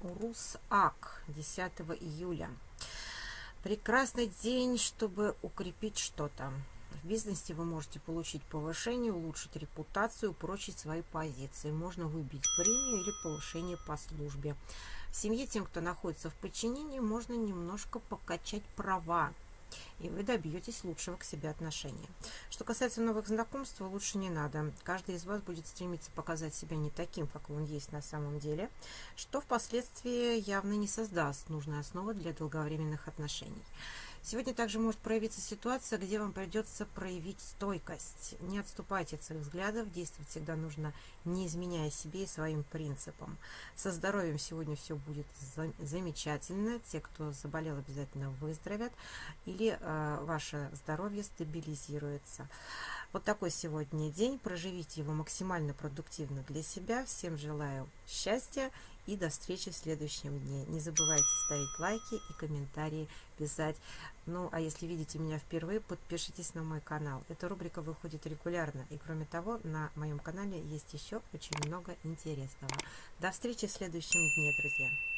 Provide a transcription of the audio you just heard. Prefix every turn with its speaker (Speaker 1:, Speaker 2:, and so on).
Speaker 1: Урус Ак, 10 июля. Прекрасный день, чтобы укрепить что-то. В бизнесе вы можете получить повышение, улучшить репутацию, упрочить свои позиции. Можно выбить премию или повышение по службе. В семье тем, кто находится в подчинении, можно немножко покачать права и вы добьетесь лучшего к себе отношения. Что касается новых знакомств, лучше не надо. Каждый из вас будет стремиться показать себя не таким, как он есть на самом деле, что впоследствии явно не создаст нужной основы для долговременных отношений. Сегодня также может проявиться ситуация, где вам придется проявить стойкость. Не отступайте от своих взглядов, действовать всегда нужно, не изменяя себе и своим принципам. Со здоровьем сегодня все будет замечательно. Те, кто заболел, обязательно выздоровят. Или э, ваше здоровье стабилизируется. Вот такой сегодня день. Проживите его максимально продуктивно для себя. Всем желаю счастья и до встречи в следующем дне. Не забывайте ставить лайки и комментарии писать. Ну, а если видите меня впервые, подпишитесь на мой канал. Эта рубрика выходит регулярно. И кроме того, на моем канале есть еще очень много интересного. До встречи в следующем дне, друзья.